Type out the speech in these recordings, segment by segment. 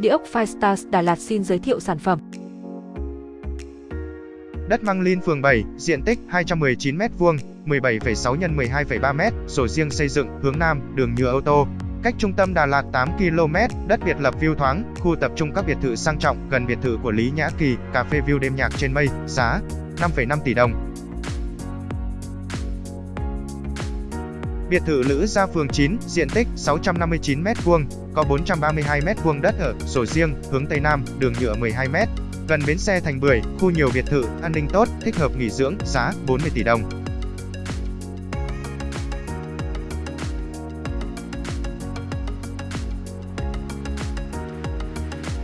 Địa ốc Firestars Đà Lạt xin giới thiệu sản phẩm. Đất Măng Linh phường 7, diện tích 219m2, 17,6 x 12,3m, sổ riêng xây dựng, hướng Nam, đường nhựa ô tô. Cách trung tâm Đà Lạt 8 km, đất biệt lập view thoáng, khu tập trung các biệt thự sang trọng, gần biệt thự của Lý Nhã Kỳ, cà phê view đêm nhạc trên mây, giá 5,5 tỷ đồng. Biệt thự Lữ Gia phường 9, diện tích 659m2, có 432m2 đất ở, sổ riêng, hướng Tây Nam, đường nhựa 12m. Gần bến xe Thành Bưởi, khu nhiều biệt thự, an ninh tốt, thích hợp nghỉ dưỡng, giá 40 tỷ đồng.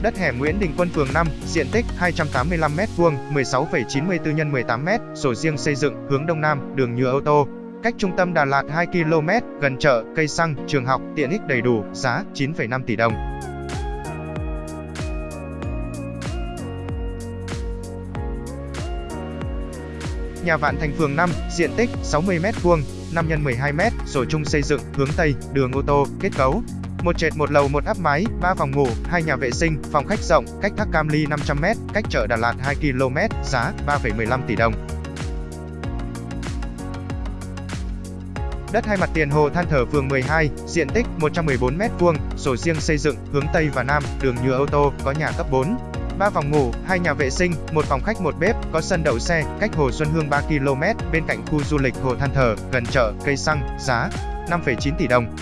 Đất hẻm Nguyễn Đình Quân phường 5, diện tích 285m2, 16,94 x 18m, sổ riêng xây dựng, hướng Đông Nam, đường nhựa ô tô, cách trung tâm Đà Lạt 2 km, gần chợ, cây xăng, trường học, tiện ích đầy đủ, giá 9,5 tỷ đồng. Nhà Vạn Thành phường 5, diện tích 60m2, 5 x 12m, sổ chung xây dựng, hướng Tây, đường ô tô, kết cấu. Một trệt một lầu một áp mái, 3 phòng ngủ, 2 nhà vệ sinh, phòng khách rộng, cách Thác Cam Ly 500m, cách chợ Đà Lạt 2 km, giá 3,15 tỷ đồng. Đất hai mặt tiền Hồ Than Thở phường 12, diện tích 114m2, sổ riêng xây dựng, hướng Tây và Nam, đường nhựa ô tô, có nhà cấp 4. 3 phòng ngủ, 2 nhà vệ sinh, 1 phòng khách một bếp, có sân đậu xe, cách Hồ Xuân Hương 3 km, bên cạnh khu du lịch Hồ Than Thở, gần chợ, cây xăng, giá 5,9 tỷ đồng.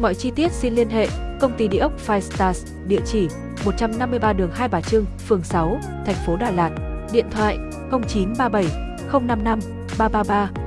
Mọi chi tiết xin liên hệ công ty địa ốc Five Stars, địa chỉ 153 đường Hai Bà Trưng, phường 6, thành phố Đà Lạt, điện thoại 0937 055八八八。